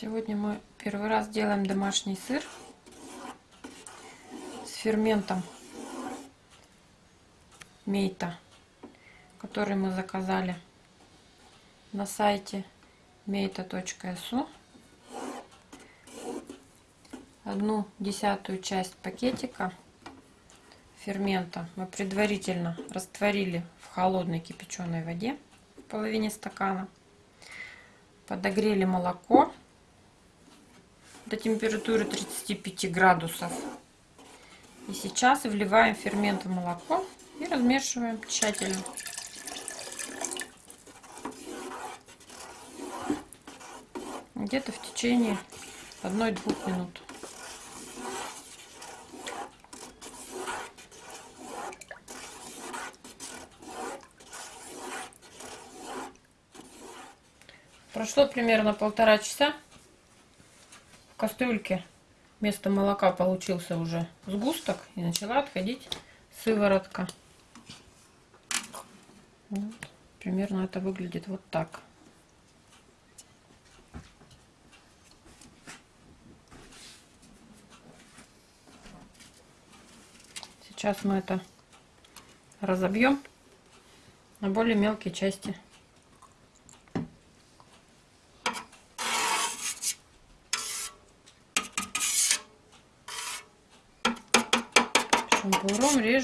Сегодня мы первый раз делаем домашний сыр с ферментом мейта, который мы заказали на сайте meta.su. Одну десятую часть пакетика фермента мы предварительно растворили в холодной кипяченой воде в половине стакана. Подогрели молоко до температуры 35 градусов. И сейчас вливаем фермент в молоко и размешиваем тщательно. Где-то в течение 1-2 минут. Прошло примерно полтора часа. Кастрюльке вместо молока получился уже сгусток и начала отходить сыворотка. Вот. Примерно это выглядит вот так. Сейчас мы это разобьем на более мелкие части.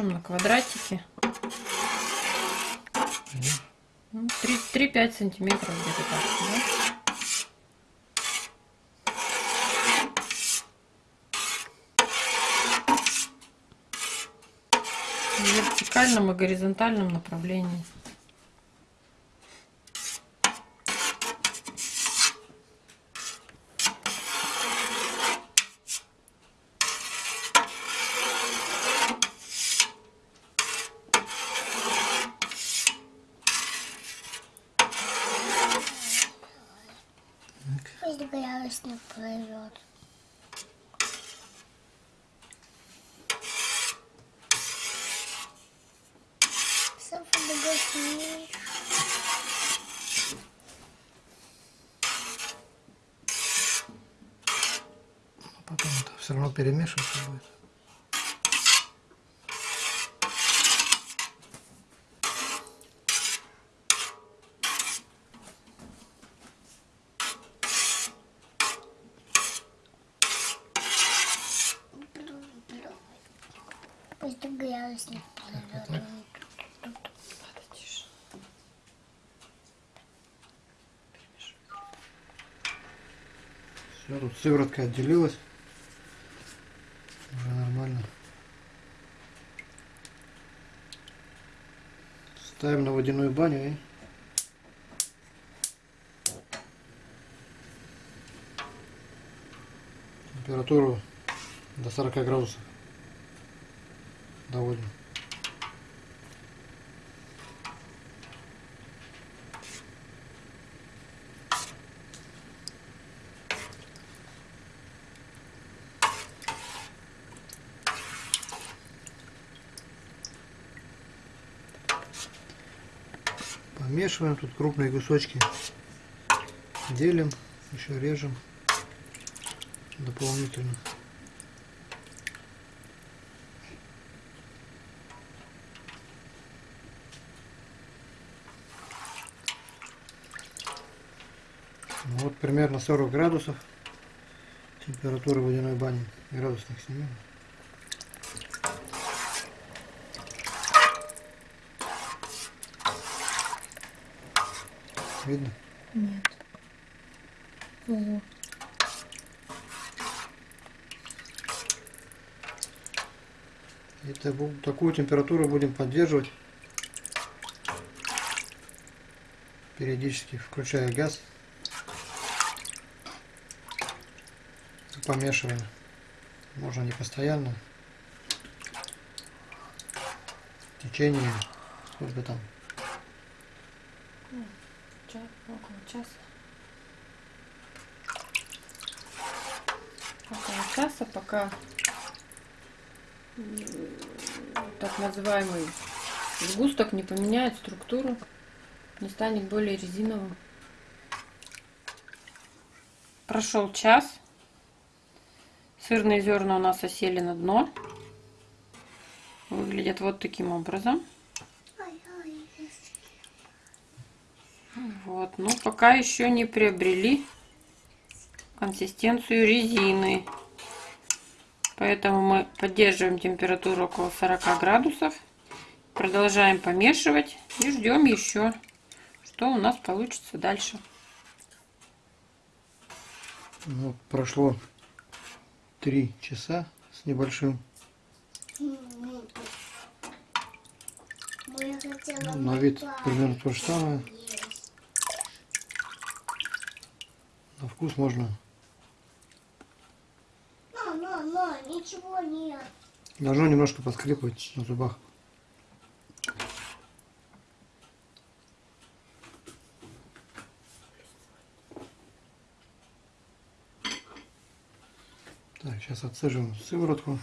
Режем на квадратики. 3-5 ну, сантиметров где-то так. Да? В вертикальном и горизонтальном направлении. Пусть градусник плывет. Сам фотографируешь. А потом это все равно перемешиваться будет. Градусник плывет. Все, тут сыворотка отделилась. Уже нормально. Ставим на водяную баню и температуру до 40 градусов доводим. Помешиваем тут крупные кусочки. Делим, еще режем дополнительно. Ну, вот примерно 40 градусов температура водяной бани. Градусник снимем. Видно? Нет. Ого. И такую температуру будем поддерживать. Периодически включая газ. Помешиваем. Можно не постоянно. В течение сколько там Час, около часа. Около часа, пока так называемый сгусток не поменяет структуру, не станет более резиновым. Прошел час. Сырные зерна у нас осели на дно. Выглядят вот таким образом. Вот, но пока еще не приобрели консистенцию резины. Поэтому мы поддерживаем температуру около 40 градусов. Продолжаем помешивать и ждем еще, что у нас получится дальше. Ну, прошло три часа с небольшим. Ну, На вид примерно то же самое. На вкус можно Но, но, но, ничего нет. Должно немножко поскрипывать на зубах. Так, сейчас отцеживаем сыворотку.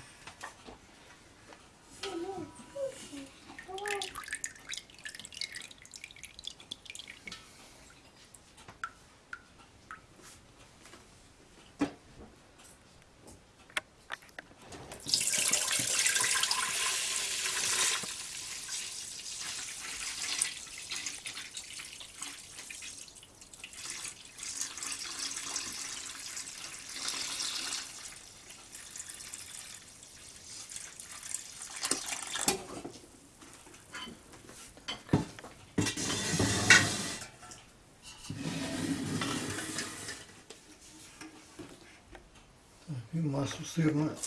Массу сырную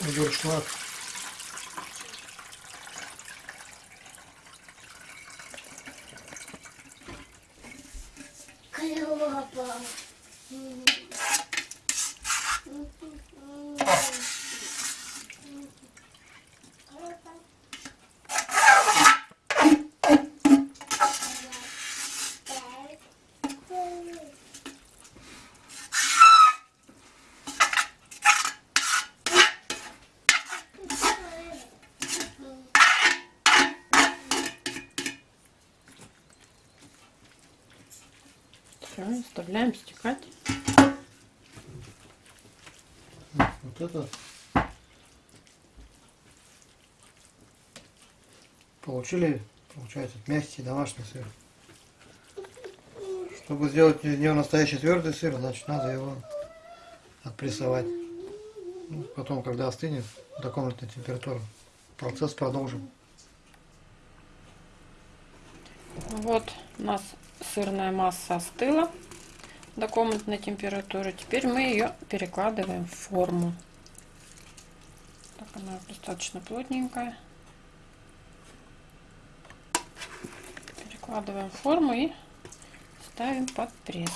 в дуршлаг. Клёво. Все, оставляем стекать. Вот это получили, получается, мягкий домашний сыр. Чтобы сделать из него настоящий твердый сыр, значит, надо его отпрессовать. Ну, потом, когда остынет до комнатной температуры, процесс продолжим. Вот у нас сырная масса остыла до комнатной температуры. Теперь мы ее перекладываем в форму. Так она достаточно плотненькая. Перекладываем в форму и ставим под пресс.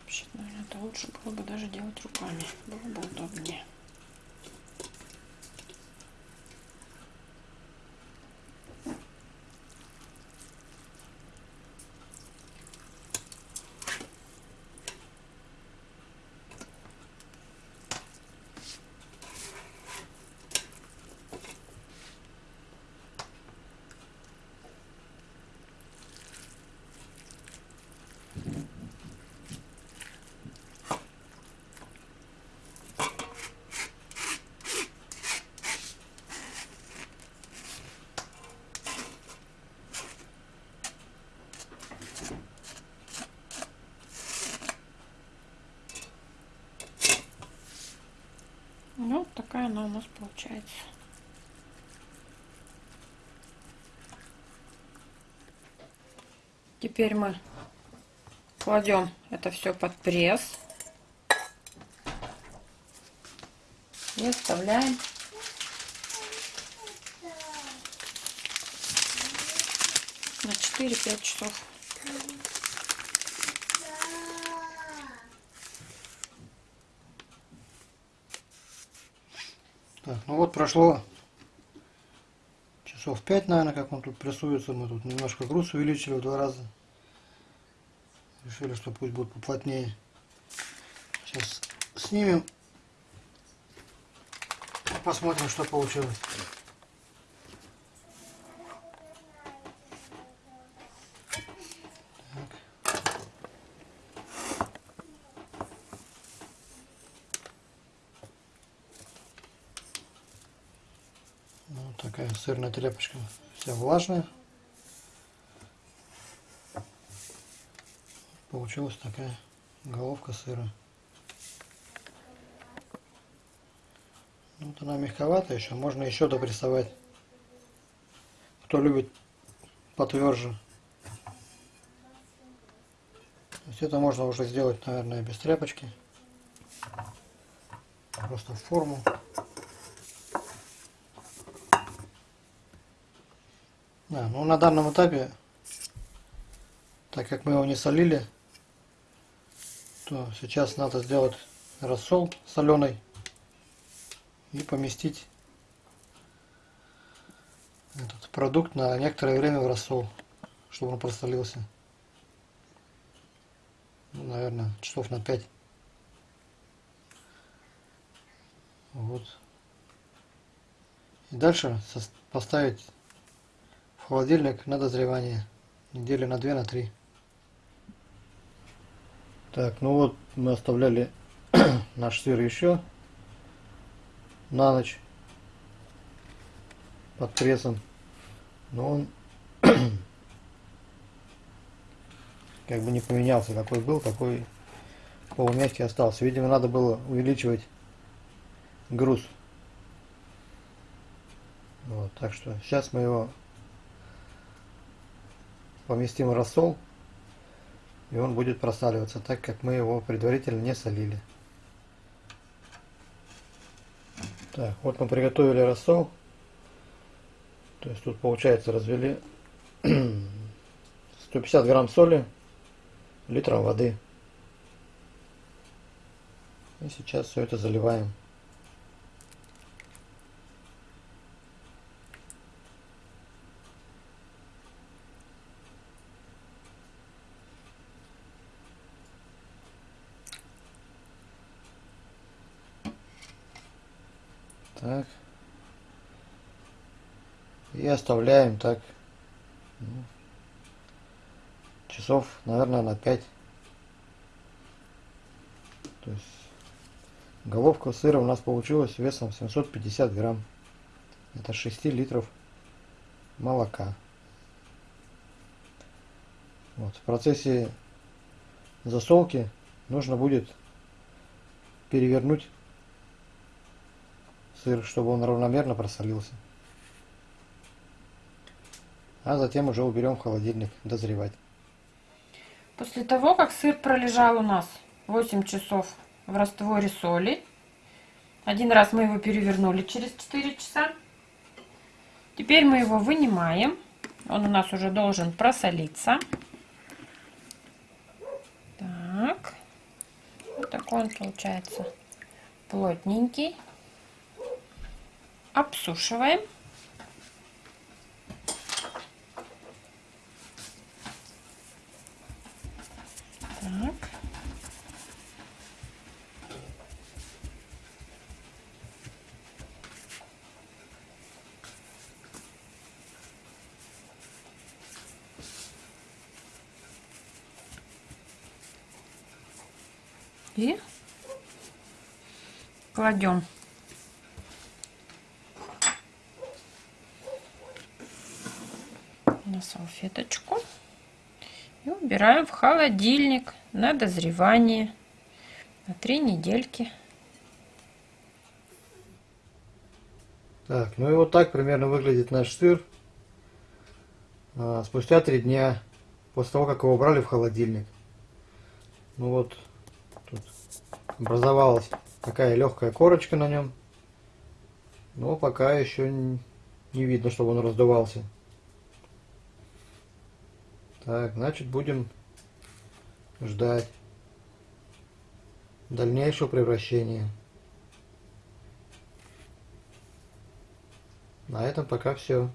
Вообще, наверное, это лучше было бы даже делать руками. Было бы удобнее. Ну, вот такая она у нас получается. Теперь мы кладем это все под пресс и оставляем на 4-5 часов. Так, ну вот прошло часов 5, наверное, как он тут прессуется. Мы тут немножко груз увеличили в два раза. Решили, что пусть будет поплотнее. Сейчас снимем. Посмотрим, что получилось. Вот такая сырная тряпочка. Вся влажная. Получилась такая головка сыра. Вот она мягковатая еще, можно еще допрессовать. Кто любит потверже. То есть это можно уже сделать, наверное, без тряпочки. Просто форму. Да, ну на данном этапе, так как мы его не солили, то сейчас надо сделать рассол соленый и поместить этот продукт на некоторое время в рассол, чтобы он просолился. Ну, наверное, часов на 5. Вот. И дальше поставить холодильник на дозревание недели на 2 на 3. Так, ну вот мы оставляли наш сыр еще на ночь под прессом. Но он как бы не поменялся, какой был, такой полумягкий остался. Видимо, надо было увеличивать груз. Вот, так что сейчас мы его поместим рассол, и он будет просаливаться, так как мы его предварительно не солили. Так, вот мы приготовили рассол. То есть тут получается развели 150 грамм соли, литром воды. И сейчас все это заливаем. Так. И оставляем так ну, часов, наверное, на 5. То есть головка сыра у нас получилась весом 750 грамм. Это 6 литров молока. Вот. В процессе засолки нужно будет перевернуть сыр, чтобы он равномерно просолился. А затем уже уберем в холодильник дозревать. После того, как сыр пролежал у нас 8 часов в растворе соли, один раз мы его перевернули через 4 часа. Теперь мы его вынимаем. Он у нас уже должен просолиться. Так. Вот такой он получается плотненький. Обсушиваем. Так. И кладем на салфеточку и убираем в холодильник на дозревание на три недельки. Так, ну и вот так примерно выглядит наш сыр. А, спустя три дня после того, как его убрали в холодильник. Ну вот, тут образовалась такая легкая корочка на нем. Но пока еще не видно, чтобы он раздувался. Так, значит будем ждать дальнейшего превращения. На этом пока все.